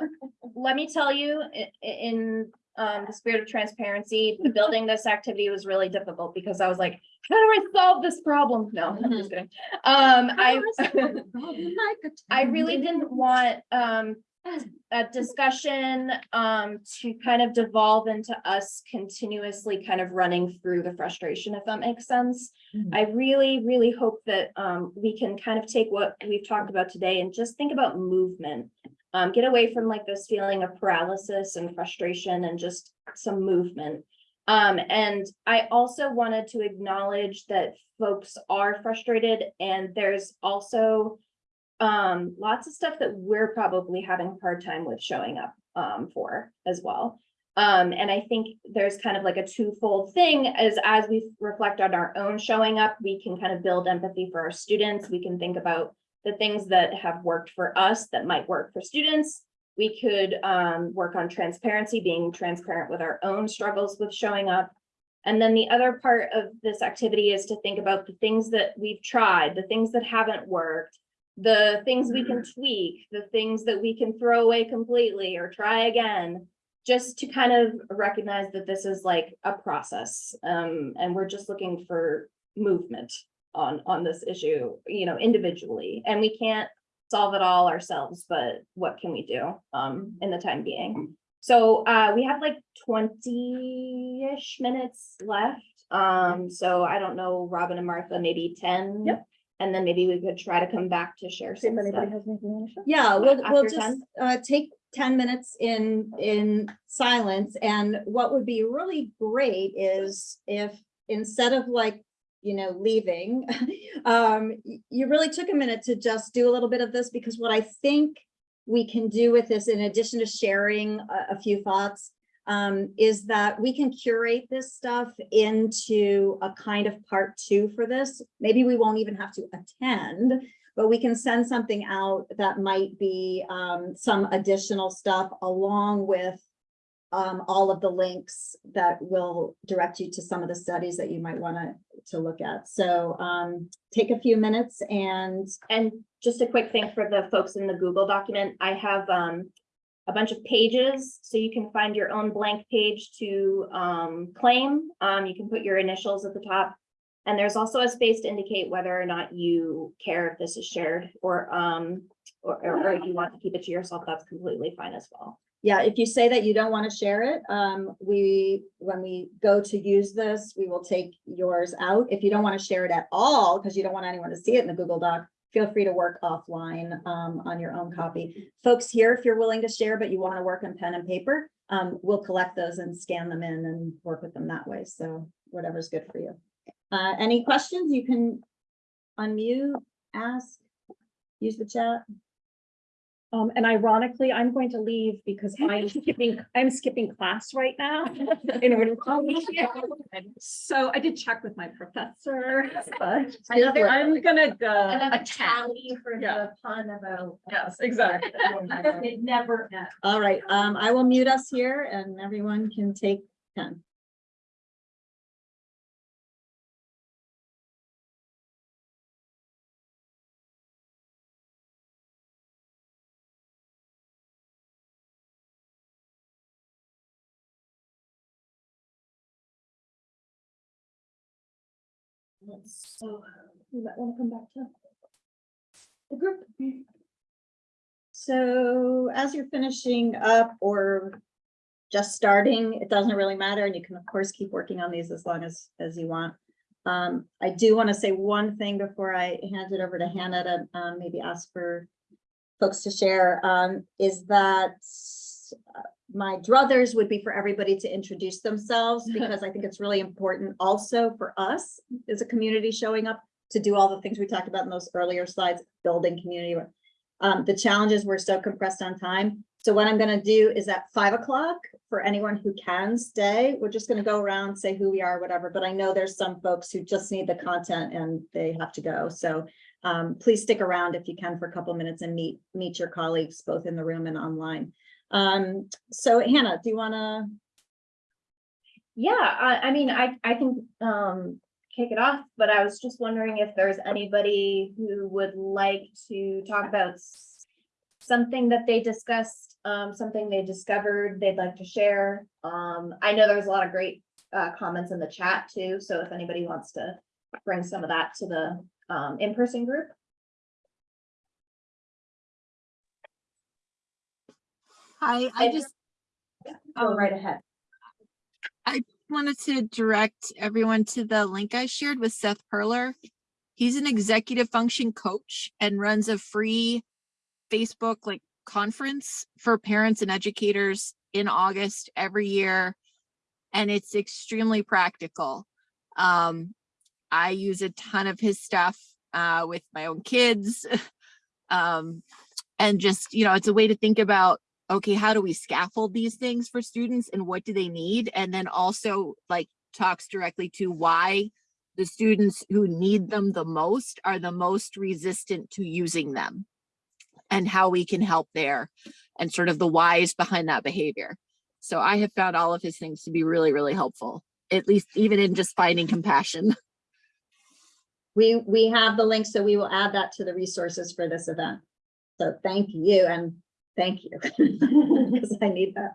let me tell you, in um the spirit of transparency, building this activity was really difficult because I was like, how do I solve this problem? No, I'm just kidding. Um, I. I really didn't want um a discussion um to kind of devolve into us continuously kind of running through the frustration, if that makes sense. Mhm. I really, really hope that um we can kind of take what we've talked about today and just think about movement. Um, get away from like this feeling of paralysis and frustration and just some movement. Um, and I also wanted to acknowledge that folks are frustrated and there's also um, lots of stuff that we're probably having a hard time with showing up um for as well. Um, and I think there's kind of like a twofold thing as as we reflect on our own showing up, we can kind of build empathy for our students. We can think about the things that have worked for us that might work for students. We could um work on transparency, being transparent with our own struggles with showing up. And then the other part of this activity is to think about the things that we've tried, the things that haven't worked, the things we can tweak, the things that we can throw away completely or try again. Just to kind of recognize that this is like a process, um, and we're just looking for movement on, on this issue, you know, individually, and we can't solve it all ourselves, but what can we do, um, in the time being? So, uh, we have like twenty-ish minutes left, um, so I don't know, Robin and Martha, maybe ten? Yep. And then maybe we could try to come back to share See if some anybody stuff. has anything to share. Yeah, we'll, we'll just 10? uh take ten minutes in in silence and what would be really great is if instead of like, you know, leaving. Um, you really took a minute to just do a little bit of this because what I think we can do with this, in addition to sharing a, a few thoughts, um, is that we can curate this stuff into a kind of part two for this. Maybe we won't even have to attend, but we can send something out that might be um, some additional stuff along with um, all of the links that will direct you to some of the studies that you might want to, to look at. So um, take a few minutes and And just a quick thing for the folks in the Google document, I have um a bunch of pages, so you can find your own blank page to um claim. Um, you can put your initials at the top. And there's also a space to indicate whether or not you care if this is shared or um, or or or if you want to keep it to yourself, that's completely fine as well. Yeah, if you say that you don't want to share it, um, we, when we go to use this, we will take yours out. If you don't want to share it at all, because you don't want anyone to see it in the Google Doc, feel free to work offline, um, on your own copy. Folks here, if you're willing to share, but you want to work on pen and paper, um, we'll collect those and scan them in and work with them that way. So whatever's good for you. Uh, any questions? You can unmute, ask, use the chat. Um, and ironically, I'm going to leave because I'm skipping, I'm skipping class right now in order. to- So I did check with my professor, but Another- I'm gonna go. Another attend. tally for Yeah. the pun about. Yes, exactly. It never ends. All right, um, I will mute us here and everyone can take So. You might wanna come back to. The group. So as you're finishing up or just starting, it doesn't really matter, and you can of course keep working on these as long as, as you want. Um, I do want to say one thing before I hand it over to Hannah to, um, maybe ask for folks to share, um, is that my druthers would be for everybody to introduce themselves, because I think it's really important also for us as a community showing up to do all the things we talked about in those earlier slides, building community. Um, the challenges were so compressed on time. So what I'm gonna do is at five o'clock, for anyone who can stay, we're just gonna go around, say who we are, whatever, but I know there's some folks who just need the content and they have to go. So um, please stick around if you can for a couple minutes and meet, meet your colleagues both in the room and online. Um, so Hannah, do you wanna? Yeah, I, I mean, I, I can, um, kick it off, but I was just wondering if there's anybody who would like to talk about something that they discussed, um, something they discovered they'd like to share. Um, I know there's a lot of great, uh, comments in the chat too, so if anybody wants to bring some of that to the, um, in-person group. Hi, I just Go um, right ahead. I wanted to direct everyone to the link I shared with Seth Perler. He's an executive function coach and runs a free Facebook like conference for parents and educators in August every year. And it's extremely practical. Um, I use a ton of his stuff uh, with my own kids. um, and just, you know, it's a way to think about okay, how do we scaffold these things for students and what do they need? And then also like talks directly to why the students who need them the most are the most resistant to using them and how we can help there and sort of the whys behind that behavior. So I have found all of his things to be really, really helpful. at least even in just finding compassion. We, we have the link, so we will add that to the resources for this event. So thank you and thank you. Because I need that.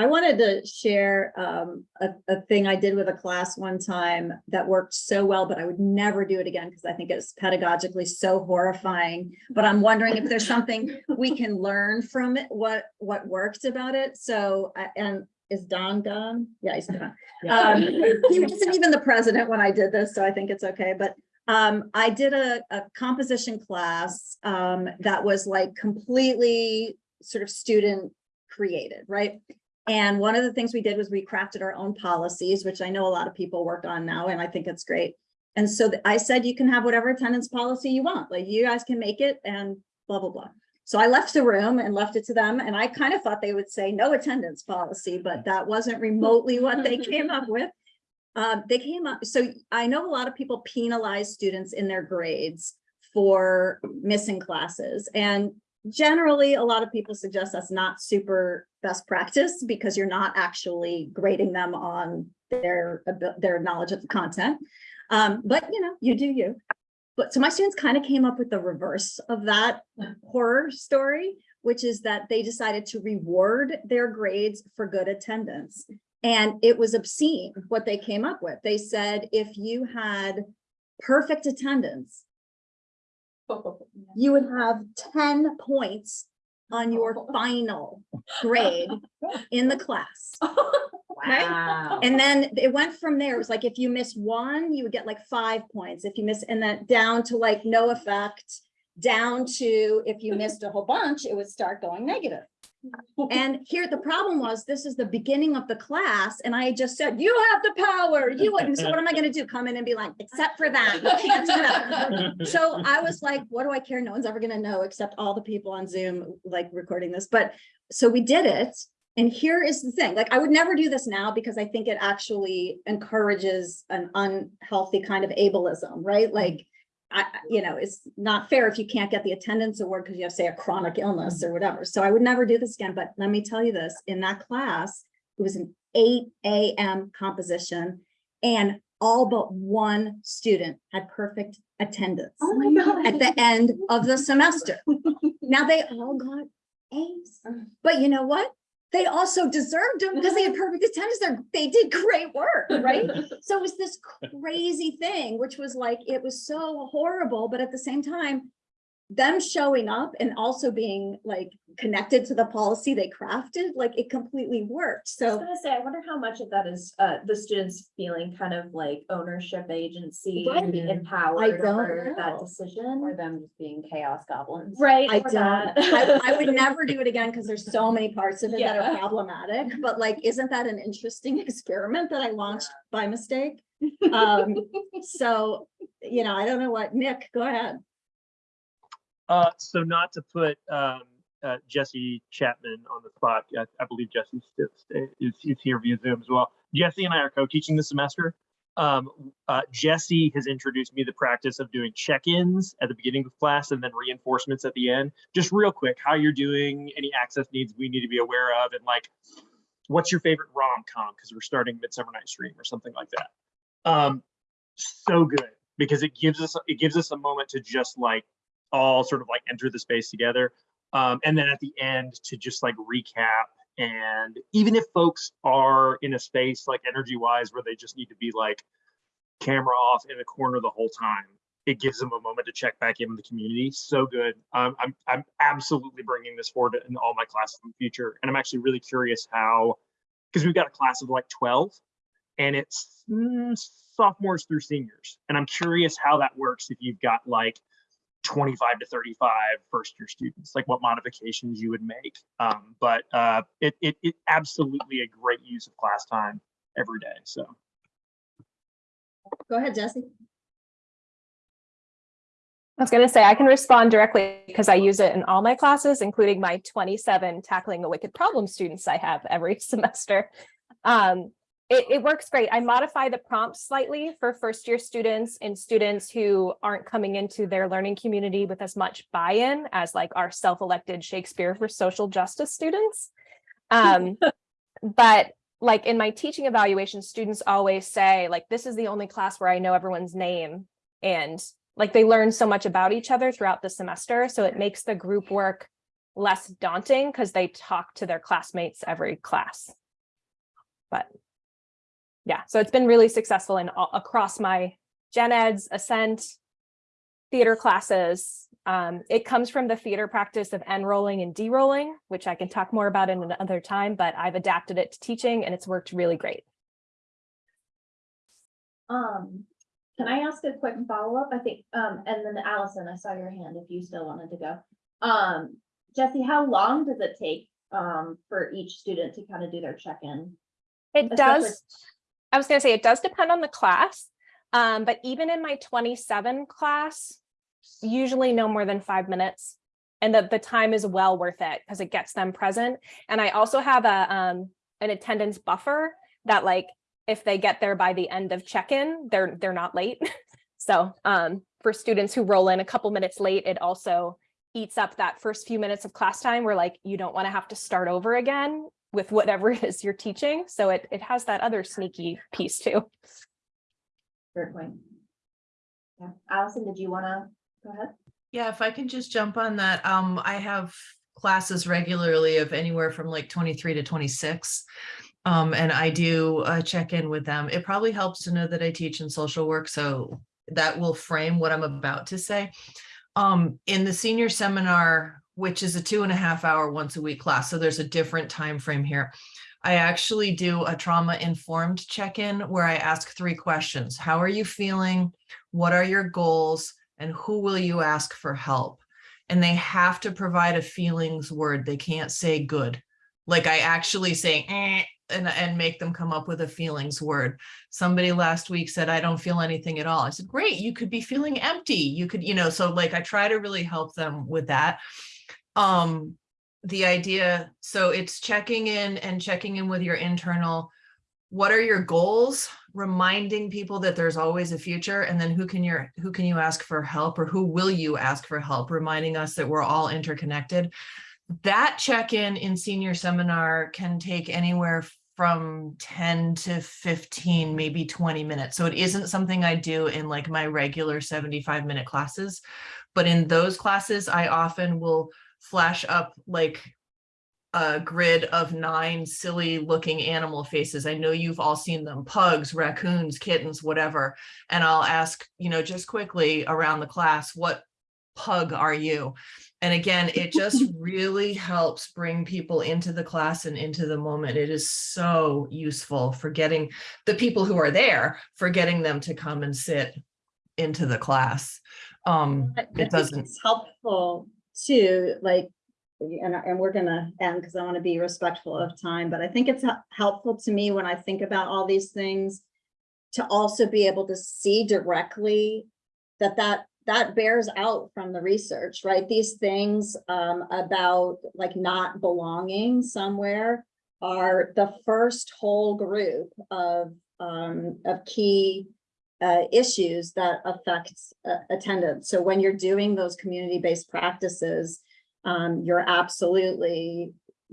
I wanted to share um, a, a thing I did with a class one time that worked so well, but I would never do it again because I think it's pedagogically so horrifying. But I'm wondering if there's something we can learn from it, what, what worked about it. So, uh, and is Don gone? Yeah, he's gone. Um, he wasn't even the president when I did this, so I think it's okay, but um, I did a, a composition class um, that was like completely sort of student created, right? And one of the things we did was we crafted our own policies, which I know a lot of people work on now, and I think it's great. And so I said, you can have whatever attendance policy you want, like you guys can make it and blah, blah, blah. So I left the room and left it to them, and I kind of thought they would say no attendance policy, but that wasn't remotely what they came up with. Um, they came up, so I know a lot of people penalize students in their grades for missing classes. And generally, a lot of people suggest that's not super best practice because you're not actually grading them on their, their knowledge of the content. Um, but you know, you do you. But so my students kind of came up with the reverse of that horror story, which is that they decided to reward their grades for good attendance. And it was obscene what they came up with. They said if you had perfect attendance, you would have ten points on your final grade in the class. Wow. And then it went from there. It was like, if you miss one, you would get like five points. If you miss, and then down to like no effect, down to if you missed a whole bunch, it would start going negative. And here, the problem was, this is the beginning of the class, and I just said, you have the power, you wouldn't, so what am I gonna do? Come in and be like, except for that. So I was like, what do I care? No one's ever gonna know except all the people on Zoom, like recording this, but, so we did it. And here is the thing, like, I would never do this now because I think it actually encourages an unhealthy kind of ableism, right? Like, I, I- you know, it's not fair if you can't get the attendance award because you have, say, a chronic illness mm-hmm. or whatever. So I would never do this again, but let me tell you this, in that class, it was an eight AM composition and all but one student had perfect attendance Oh my mm-hmm. God. at the end of the semester. Now they all got A's, mm. but you know what? They also deserved them because they had perfect attendance. They're, they did great work, right? So it was this crazy thing, which was like, it was so horrible, but at the same time, them showing up and also being like connected to the policy they crafted, like it completely worked. So I was gonna say, I wonder how much of that is uh the students feeling kind of like ownership agency and being Right. empowered don't over that decision. Or them just being chaos goblins. Right. I don't. I, I would never do it again because there's so many parts of it that are problematic, but like, isn't that an interesting experiment that I launched by mistake? Um, so, you know, I don't know what, Nick, go ahead. Uh, so not to put, um, uh, Jesse Chapman on the spot, I, I believe Jesse is, is here via Zoom as well. Jesse and I are co-teaching this semester. Um, uh, Jesse has introduced me the practice of doing check-ins at the beginning of class and then reinforcements at the end. Just real quick, how you're doing, any access needs we need to be aware of, and like, what's your favorite rom-com? Because we're starting Midsummer Night's Dream or something like that. Um, so good because it gives us it gives us a moment to just like all sort of like enter the space together. Um, and then at the end to just like recap. And even if folks are in a space like energy wise where they just need to be like camera off in a corner the whole time, it gives them a moment to check back in with the community. So good. Um, I'm, I'm absolutely bringing this forward in all my classes in the future. And I'm actually really curious how, because we've got a class of like 12 and it's mm, sophomores through seniors. And I'm curious how that works if you've got like 25 to 35 first year students, like what modifications you would make. Um, but uh, it, it, it absolutely a great use of class time every day. So Go ahead, Jesse. I was gonna say, I can respond directly because I use it in all my classes, including my twenty-seven tackling a wicked problem students I have every semester. Um, it, it works great. I modify the prompts slightly for first-year students and students who aren't coming into their learning community with as much buy-in as like our self-elected Shakespeare for social justice students. Um, but like in my teaching evaluation, students always say like, this is the only class where I know everyone's name. And like they learn so much about each other throughout the semester. So it makes the group work less daunting because they talk to their classmates every class. But yeah, so it's been really successful in all across my gen eds, ascent, theater classes. Um, it comes from the theater practice of enrolling and derolling, which I can talk more about in another time, but I've adapted it to teaching and it's worked really great. Um, can I ask a quick follow-up? I think, um, and then Allison, I saw your hand if you still wanted to go. Um, Jesse, how long does it take, um, for each student to kind of do their check-in? It Especially- does, I was gonna say, it does depend on the class. Um, but even in my twenty-seven class, usually no more than five minutes. And the, the time is well worth it because it gets them present. And I also have a, um, an attendance buffer that like, if they get there by the end of check-in, they're, they're not late. So, um, for students who roll in a couple minutes late, it also eats up that first few minutes of class time where like, you don't want to have to start over again with whatever it is you're teaching. So it, it has that other sneaky piece too. Fair point. Yeah, Allison, did you wanna, go ahead? Yeah, if I can just jump on that, um, I have classes regularly of anywhere from like twenty-three to twenty-six. Um, and I do uh check in with them. It probably helps to know that I teach in social work, so that will frame what I'm about to say. Um, in the senior seminar, which is a two and a half hour once a week class, so there's a different time frame here. I actually do a trauma informed check-in where I ask three questions. How are you feeling? What are your goals? And who will you ask for help? And they have to provide a feelings word. They can't say good. Like I actually say "Eh," and, and make them come up with a feelings word. Somebody last week said, I don't feel anything at all. I said, great, you could be feeling empty. You could, you know, so like I try to really help them with that. Um, the idea, so it's checking in and checking in with your internal what are your goals? Reminding people that there's always a future and then who can you who can you ask for help or who will you ask for help? Reminding us that we're all interconnected. That check-in in senior seminar can take anywhere from 10 to 15 maybe 20 minutes. So it isn't something i do in like my regular 75 minute classes but in those classes i often will flash up like a grid of nine silly looking animal faces. I know you've all seen them, pugs, raccoons, kittens, whatever. And I'll ask, you know, just quickly around the class, what pug are you? And again, it just really helps bring people into the class and into the moment. It is so useful for getting the people who are there, for getting them to come and sit into the class. Um, it doesn't, It's helpful too, like, and, and we're gonna end because I want to be respectful of time, but I think it's helpful to me when I think about all these things to also be able to see directly that that, that bears out from the research, right? These things um, about like not belonging somewhere are the first whole group of, um, of key uh, issues that affects uh, attendance. So when you're doing those community-based practices, um, you're absolutely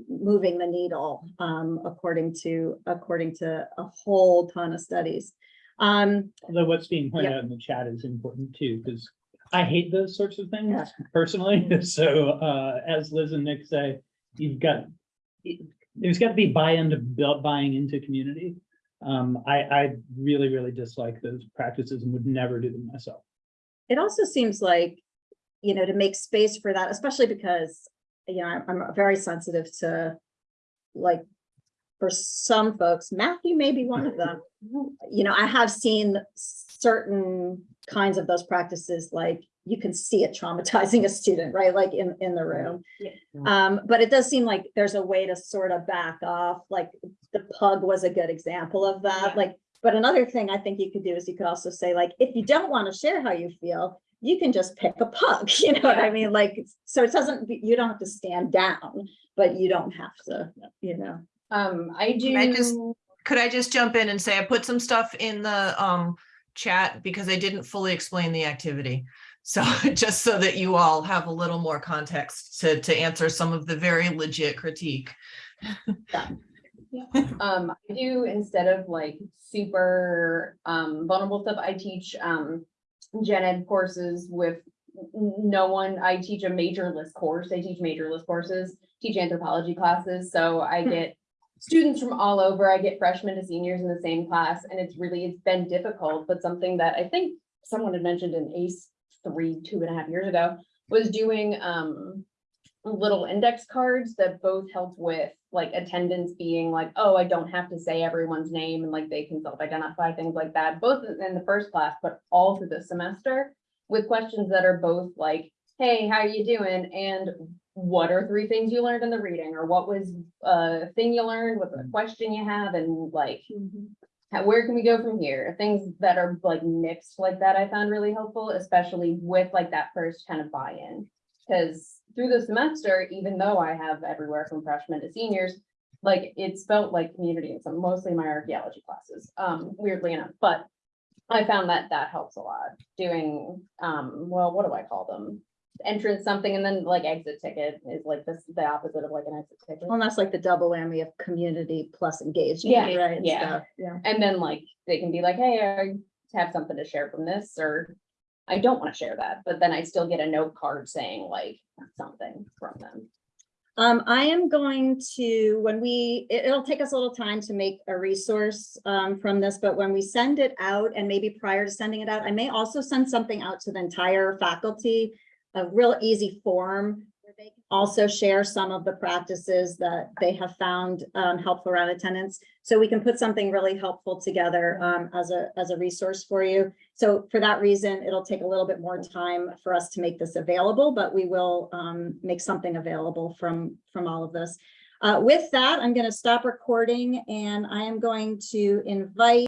moving the needle, um, according to, according to a whole ton of studies. Um, Although what's being pointed Yeah. out in the chat is important too, because I hate those sorts of things Yeah. personally. So uh, as Liz and Nick say, you've got, there's got to be buy-in to buying into community. Um, I, I really, really dislike those practices and would never do them myself. it also seems like, you know, to make space for that, especially because, you know, I'm, I'm very sensitive to like, for some folks, Matthew may be one of them. You know, I have seen certain kinds of those practices, like you can see it traumatizing a student, right? Like in, in the room. Um, but it does seem like there's a way to sort of back off, like the pug was a good example of that, Yeah. like. But another thing I think you could do is you could also say like, if you don't want to share how you feel, you can just pick a pug, you know what I mean? Like, so it doesn't, you don't have to stand down, but you don't have to, you know. Um, I Can I just- do, could I just jump in and say, I put some stuff in the um chat because I didn't fully explain the activity. So just so that you all have a little more context to to answer some of the very legit critique. Um, I do, instead of like super, um, vulnerable stuff, I teach, um, gen ed courses with no one, I teach a major list course, I teach major list courses, teach anthropology classes, so I get students from all over, I get freshmen to seniors in the same class, and it's really, it's been difficult, but something that I think someone had mentioned in ACE three, two and a half years ago, was doing, um, little index cards that both helped with like attendance being like, oh, I don't have to say everyone's name and like they can self-identify, things like that, both in the first class, but all through the semester. With questions that are both like, hey, how are you doing? And what are three things you learned in the reading? Or what was a thing you learned? What's a question you have? And like, how- where can we go from here? Things that are like mixed like that, I found really helpful, especially with like that first kind of buy-in. Cause through the semester, even though I have everywhere from freshmen to seniors, like it's felt like community in some, mostly my archaeology classes, um, weirdly enough, but. I found that that helps a lot, doing, um, well, what do I call them? Entrance something and then like exit ticket is like this, the opposite of like an exit ticket. Well, that's like the double whammy of community plus engagement, Yeah, right? and yeah. stuff, Yeah. And then like, they can be like, hey, I have something to share from this, or I don't want to share that, but then I still get a note card saying like something from them. Um, I am going to, when we, it, will take us a little time to make a resource, um, from this, but when we send it out and maybe prior to sending it out, I may also send something out to the entire faculty, a real easy form. where they can Also share some of the practices that they have found, um, helpful around attendance. So we can put something really helpful together, um, as a, as a resource for you. So for that reason, it'll take a little bit more time for us to make this available, but we will um, make something available from, from all of this. Uh, With that, I'm going to stop recording and I am going to invite